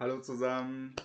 Hallo zusammen.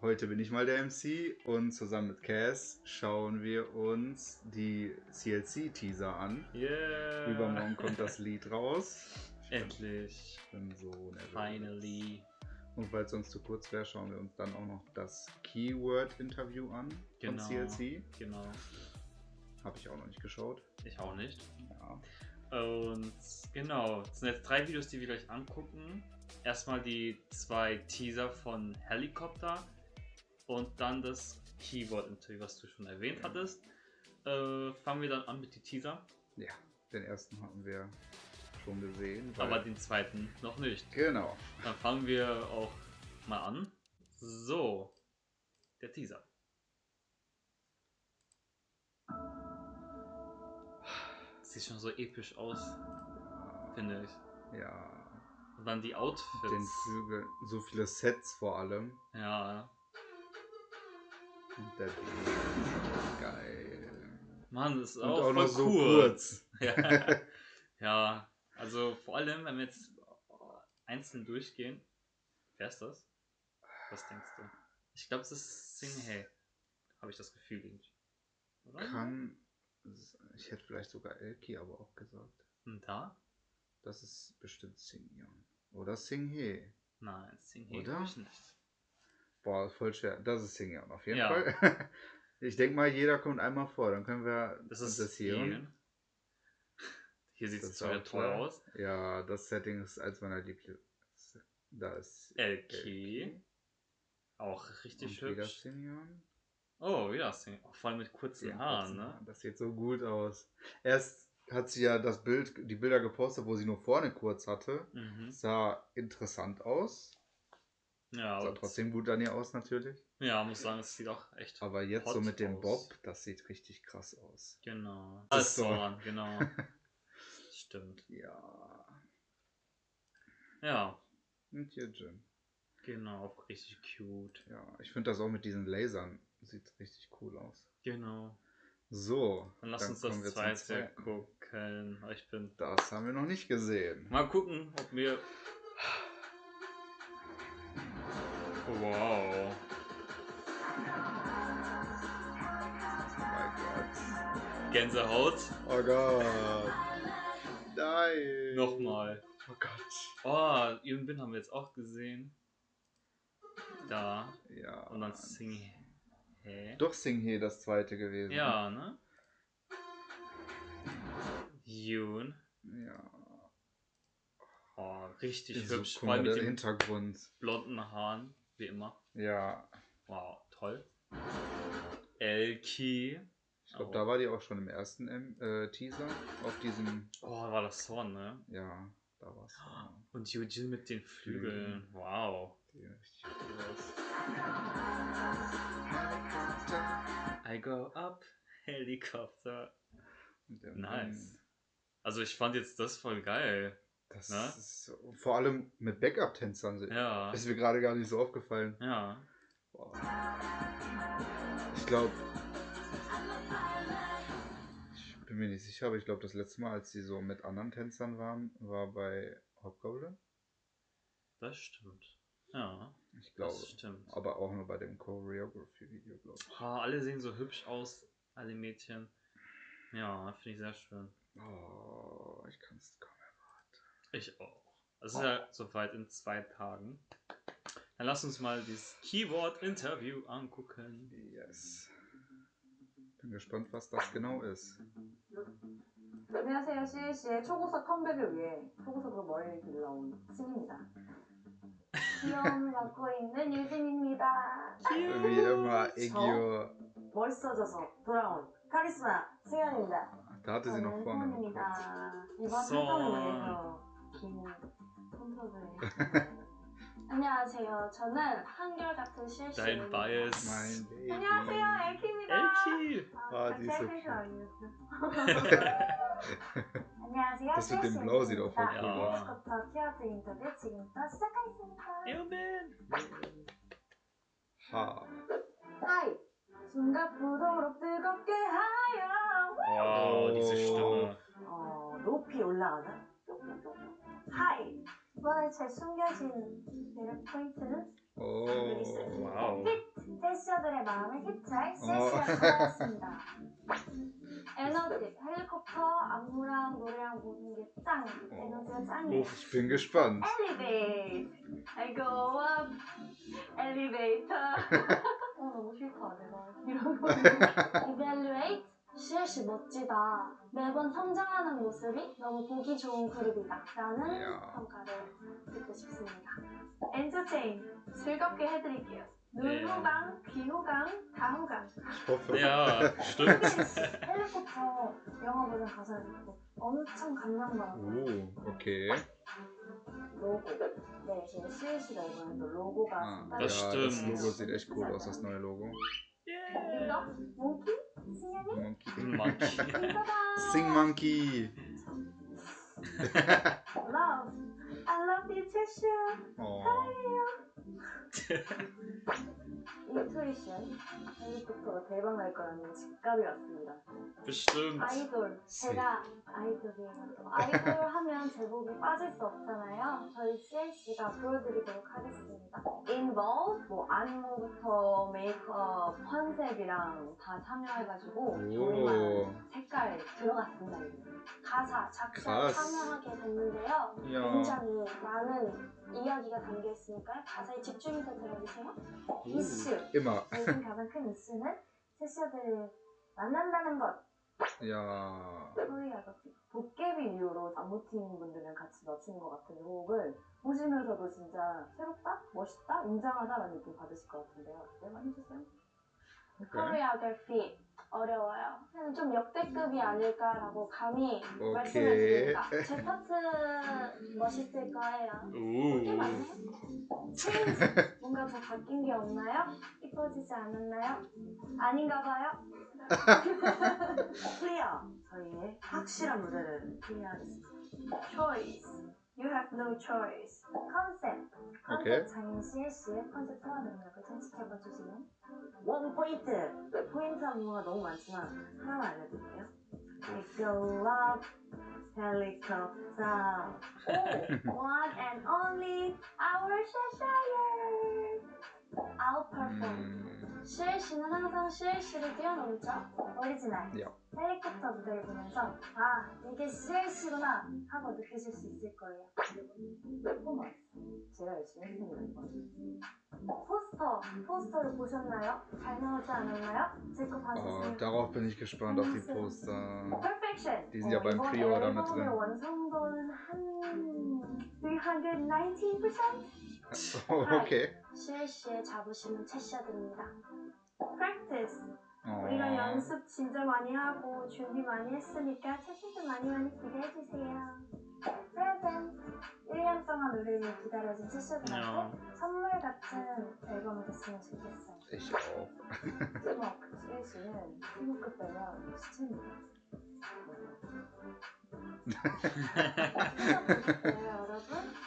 Heute bin ich mal der MC und zusammen mit Cass schauen wir uns die CLC-Teaser an. Yeah. Übermorgen kommt das Lied raus. Endlich. Ich bin so nervös. Finally. Und weil es uns zu kurz wäre, schauen wir uns dann auch noch das Keyword-Interview an Genau. von CLC. Genau. Habe ich auch noch nicht geschaut. Ich auch nicht. Ja. Und genau, es sind jetzt drei Videos, die wir gleich angucken. Erstmal die zwei Teaser von Helicopter und dann das Keyword-Interview, was du schon erwähnt Ja. hattest. Äh, fangen wir dann an mit den Teaser, ja, den ersten hatten wir schon gesehen. aber den zweiten noch nicht. Genau. Dann fangen wir auch mal an. So, der Teaser. Sieht schon so episch aus, finde ich. Ja. Und dann die Outfits. Den Flügel, so viele Sets vor allem. Ja, Und der. Geil. Mann, das ist Und auch, auch noch so kurz. kurz. Ja. ja, also vor allem, wenn wir jetzt einzeln durchgehen. Wer ist das? Was denkst du? Ich glaube, es ist Sing Hey. Habe ich das Gefühl irgendwie. Oder? Kann. Ich hätte vielleicht sogar Elki aber auch gesagt. Und da? Das ist bestimmt Singyeon. Oder Singhe. Nein, Sing Hey Oder? ich nicht. Boah, voll schwer. Das ist Singyeon auf jeden Ja. Fall. Ich denke mal, jeder kommt einmal vor. Dann können wir Das ist das hier. Yeon. Hier sieht es ist wieder toll aus. Ja, das Setting ist eins meiner Lieblings. Da ist Elki. Auch richtig und wieder hübsch. Singyeon. Oh, ja, Sing Auch vor allem mit kurzen Ja, Haaren, kurzen ne? Haaren. Das sieht so gut aus. Erst hat sie ja das Bild, die Bilder gepostet, wo sie nur vorne kurz hatte. Mhm. Sah interessant aus. Ja, Sah trotzdem gut an ihr aus natürlich. ja, muss sagen, es sieht auch echt Aber jetzt so mit dem aus. Bob, das sieht richtig krass aus. Genau. Das ist so. Zorn, genau. Stimmt. Ja. Ja, Und hier Jin. genau, auch richtig cute. Ja, ich finde das auch mit diesen Lasern sieht richtig cool aus. Genau. So, Dann lass uns kommen das wir zweite gucken. Ich bin. Das haben wir noch nicht gesehen. Mal gucken, ob mir. Wow. Oh mein Gott. Gänsehaut. Oh Gott. Nein. Nochmal. Oh Gott. Oh, Bin haben wir jetzt auch gesehen. Da. Ja. Und dann Sing. Hä? Doch Singhe das zweite gewesen. Ja, ne? Yoon. Ja. Oh, richtig So, hübsch. allem mit den Hintergrund. blonden Haaren, wie immer. Ja. Wow, toll. Elki. Ich glaube, Oh. da war die auch schon im ersten äh, Teaser. Auf diesem. Oh, war das Horn, ne? Ja, da war es. Und Yujin mit den Flügeln. Wow. Die richtig cool aus. I go up, Helikopter. Nice. Also ich fand jetzt das voll geil. Das Ne? ist so, vor allem mit Backup-Tänzern. Ja. Ist mir gerade gar nicht so aufgefallen. Ja. Boah. Ich glaube. Ich bin mir nicht sicher, aber ich glaube, das letzte Mal, als sie so mit anderen Tänzern waren, war bei Hobgoblin. Das stimmt. Ja, Ich glaube. das stimmt. Aber auch nur bei dem Choreography-Video, glaube ich. Oh, alle sehen so hübsch aus, alle Mädchen. Ja, finde ich sehr schön. Oh, ich kann es kaum erwarten. Ich auch. Es ist ja soweit in zwei Tagen. Dann lass uns mal dieses Keyword-Interview angucken. Yes. Bin gespannt, was das genau ist. 안녕하세요. CLC의 초고속 컴백을 위해 초고속으로 머리를 길러온 승입니다. 귀여움을 있는 유진입니다. Immer, Egyo. 멋있어져서 돌아온 카리스마 승현입니다. Im Kopf. 소원입니다. 이번. 활동을 위해서 긴. 안녕하세요. 저는 한결같은. Mein Baby. 안녕하세요. 엘키입니다. Elki! 아. 아니었 auch voll cool aus. 지금부터 키워드 인터뷰 지금부터 시작하겠습니다. Eobin! Ha. High! 숨가쁘도록 뜨겁게 하여 Wow, diese Stimme. 어, 높이 올라가는 high! 이번에 제 숨겨진 매력 포인트는 Oh. 체셔들의 마음을 캐치할 어. CLC가 찾아왔습니다. 에너지, 헬리콥터, 안무랑 노래랑 모든 게 짱! 에너지가 짱이에요. Ich bin gespannt. Elevate. I go up. Elevator. 어 너무 싫다 내가 이런 거. Evaluate. CLC 멋지다. 매번 성장하는 모습이 너무 보기 좋은 그룹이다. 라는 이야. 평가를 듣고 싶습니다. Entertain. 즐겁게 해드릴게요. 네. 눈호강, 귀호강, 다호강. Ja, stimmt. 헬리콥터 영화 버전 가사를 듣고 엄청 감명받았어요. Oh, okay. 로고. 네, 제 CLC가 이번에 또 로고가 Ah, 따로 ja, Das das stimmt. Logo sieht echt cool aus, das neue Logo. 이거? 몽키? 승현이? Monkey. Monkey. 이거다! Sing Monkey. Love. I love you, 제슈. Oh. 인투이션. 헬리콥터가 대박 날 거라는 직감이 왔습니다. 아이돌. 제가 아이돌이에요. 또 아이돌 하면 제목이 빠질 수 없잖아요. 저희 CLC가 보여드리도록 하겠습니다. Involve, 뭐 안무부터 메이크업, 컨셉이랑 다 참여해가지고 정말 Oh. 색깔 들어갔습니다. 가사, 작사 가사. 참여하게 됐는데요. Ja. 굉장히 많은 이야기가 담겨 있으니까요. 가사에 집중해서 들어주세요. 이슈. Immer. 요즘 가장 큰 이슈는 체셔들을 만난다는 것. Ja. 코리아가 도깨비 이후로 안무팀 분들이랑 같이 맞추는 것 같은 곡을 보시면서도 진짜 새롭다? 멋있다? 웅장하다라는 느낌 받으실 것 같은데요. 어때요? 많이 주세요. Okay. Choreography 어려워요. 그냥 좀 역대급이 아닐까라고 감히 오케이. 말씀해드립니다. 제 파트 멋있을 거예요. 꽤 Uh. 많네. Change 뭔가 더 바뀐 게 없나요? 이뻐지지 않았나요? 아닌가 봐요. Clear 저희의 확실한 무대를 clear하겠습니다. Choice. You have no choice. 컨셉. 컨셉 오케이. 장인 CLC의 컨셉 소화 능력을 채찍해봐 주시면 원 포인트! 포인트 안무가 너무 많지만 하나만 알려드릴게요. I go up, helicopter. 오! One and only our Cheshire. I'll perform. Mm, CLC는 항상 CLC를 뛰어넘죠. 오리지널. 헬리콥터 무대를 보면서 아 이게 CLC구나 하고 느끼실 수 있을 거예요. 퍼포먼스 제가 열심히 했습니다 이번. 포스터 포스터를 보셨나요? 잘 나오지 않았나요? 제 거 oh, 봐주세요. darauf bin ich gespannt auf die Poster. Perfection. Die sind ja beim Pre-Order mit drin. 완성도는 한 319%? Okay. CLC의 자부심은 채셔드립니다. Practice. Oh. 우리가 연습 진짜 많이 하고 준비 많이 했으니까 채식도 많이 많이 기대해주세요. 프레젠트 1년 동안 우리를 기다려준 채식들한테 Ja. 선물 같은 앨범이 됐으면 좋겠어요. Auch. 팀워크 CLC는 팀워크 빼면 시체입니다. 네, 여러분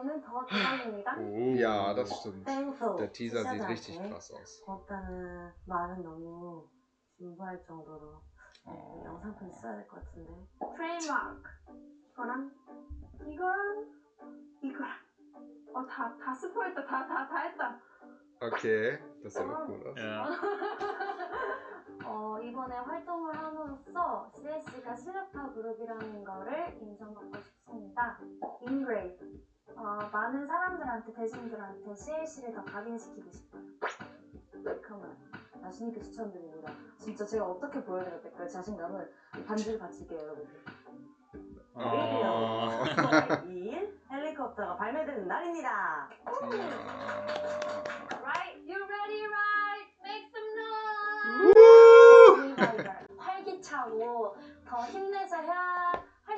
뮤직비디오는 더 대박입니다. Oh. Ja, das stimmt. Der Teaser sieht richtig krass aus. 고맙다는 말은 너무 진부할 정도로 네. 영상편지 써야 될 것 같은데. 트레이드마크 이거랑 이거랑 이거랑 어다 다 스포했다 다 다 다 했다. Auch cool aus. Ja. 어, 이번에 활동을 함으로써 CLC가 실력파 그룹이라는 거를 인정받고 싶습니다. Engrave. 어, 많은 사람들한테, 대중들한테 CLC를 더 각인시키고 싶어요. 그러면 자신있게 추천드립니다. 진짜 제가 어떻게 보여드려야 될까요? 자신감을 반지를 바칠게요, 여러분. Oh. 2일 헬리콥터가 발매되는 날입니다. Ja. Right? You ready, right? Make some noise! 리바이벌. 활기차고 더 힘내서 해야 할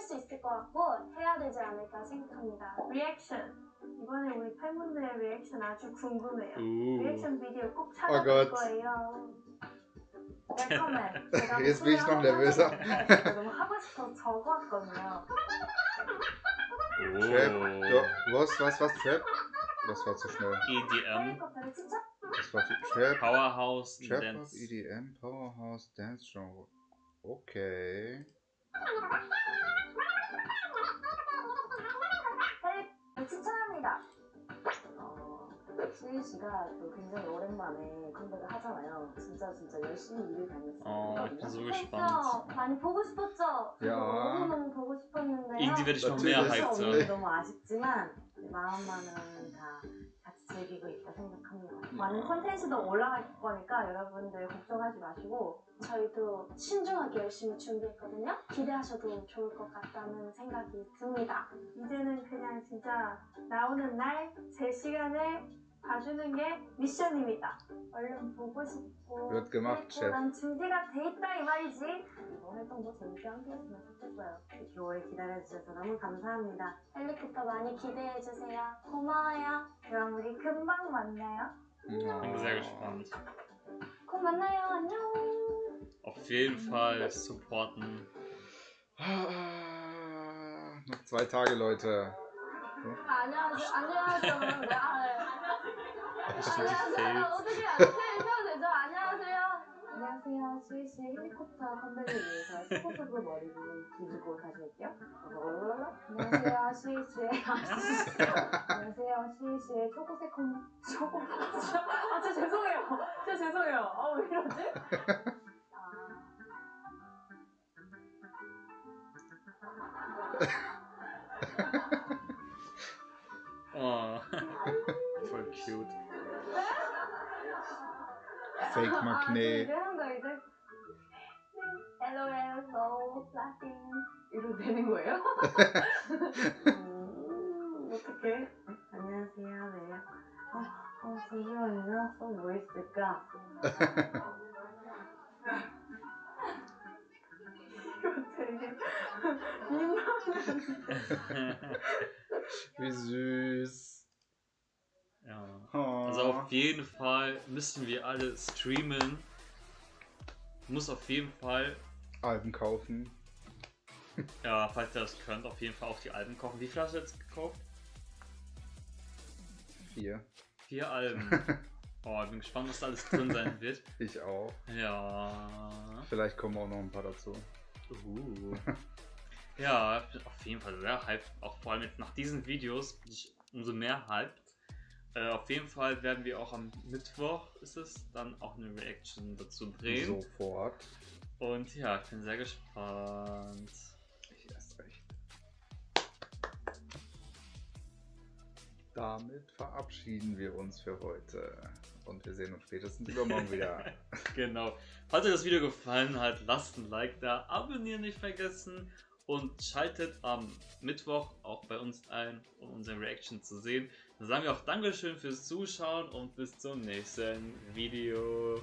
수 있을 것 같고 해야 되지 않을까 생각합니다. 리액션. 이번에 우리 팬분들의 리액션 아주 궁금해요. Uh. 리액션 비디오 꼭 어, 찾아볼 갓. 거예요. 웰컴맨. 제가 ich noch nervöser. 제가 너무 하고 싶어서 적어왔거든요. Trap. Oh. Was, was, was? Trap? Das war zu schnell. EDM. Das war viel Trap. Powerhouse Trap, Dance. EDM, Powerhouse, Dance Genre. Okay. 시인 씨가 또 굉장히 오랜만에 컴백을 하잖아요. 진짜 진짜 열심히 일을 다녔어요. 어, 했죠? gespannt. 많이 보고 싶었죠? 야. 너무 너무 보고 Natürlich. mehr 할수 hyped 없는 게 sein. 너무 아쉽지만 마음만은 다 같이 즐기고 있다 생각합니다. 많은 콘텐츠도 올라갈 거니까 여러분들 걱정하지 마시고 저희도 신중하게 열심히 준비했거든요. 기대하셔도 좋을 것 같다는 생각이 듭니다. 이제는 그냥 진짜 나오는 날 제 시간에 봐주는 게 미션입니다. 얼른 보고 싶고 Wird gemacht, 그리고 Chef. 난 준비가 돼 있다 이 말이지. 이번 활동도 재밌게 함께했으면 좋겠어요. 이렇게 오래 기다려주셔서 너무 감사합니다. 헬리콥터 많이 기대해주세요. 고마워요. 그럼 우리 금방 만나요. Bin sehr gespannt. 곧 만나요. 안녕. Auf jeden Fall supporten. Ah, Noch zwei Tage, Leute. 안녕하세요. 안녕하세요. 네, 아, 네. 안녕하세요. gefällt. 어떻게 어떻게 해도 되죠? 안녕하세요. 안녕하세요. 수희 씨 헬리콥터 컴백을 위해서 스포츠부 머리를 기르고 다시 올게요. 안녕하세요. 수희 씨의 안녕하세요. 수희 씨의 초코색 컴 초코 아 진짜 죄송해요. 진짜 죄송해요. 아 왜 이러지? 아. Fake 아, Magnet. 이제 한 거 이제. LOL, no, laughing. 이러도 되는 거예요? 음, 어떡해? 안녕하세요. 네. 아, 어, 잠시만요. 또 뭐 있을까? 이거 되게 민망한. Wie süß. Ja. Oh. Also auf jeden Fall müssen wir alle streamen. Muss auf jeden Fall, Alben kaufen. ja, falls ihr das könnt, auf jeden Fall auch die Alben kaufen. Wie viel hast du jetzt gekauft? Vier. Vier Alben. Oh, ich bin gespannt, was da alles drin sein wird. Ich auch. Ja. Vielleicht kommen auch noch ein paar dazu. Uh. Ja, ich bin auf jeden Fall sehr hyped. Auch vor allem jetzt nach diesen Videos bin ich umso mehr hyped. Äh, auf jeden Fall werden wir auch am Mittwoch, ist es, dann auch eine Reaction dazu drehen. Sofort. Und ja, ich bin sehr gespannt. Ich erst recht. Damit verabschieden wir uns für heute. Und wir sehen uns spätestens übermorgen wieder. Genau. Falls euch das Video gefallen hat, lasst ein Like da, abonnieren nicht vergessen und schaltet am Mittwoch auch bei uns ein, um unsere Reaction zu sehen. Dann sagen wir auch Dankeschön fürs Zuschauen und bis zum nächsten Video.